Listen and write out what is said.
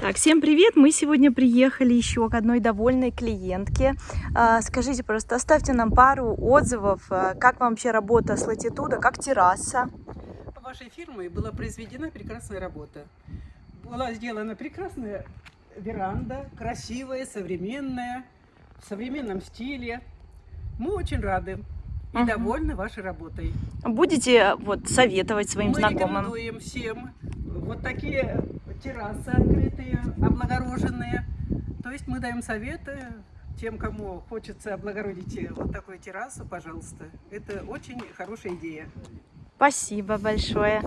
Так, всем привет! Мы сегодня приехали еще к одной довольной клиентке. А, Скажите, просто оставьте нам пару отзывов, а, как вам вообще работа с латитуда, как терраса. Вашей фирмой была произведена прекрасная работа. Была сделана прекрасная веранда, красивая, современная, в современном стиле. Мы очень рады и Мгм. довольны вашей работой. Будете вот советовать своим Мы знакомым? рекомендуем всем вот такие террасы открытые, облагороженные. То есть мы даем советы тем, кому хочется облагородить вот такую террасу, пожалуйста. Это очень хорошая идея. Спасибо большое.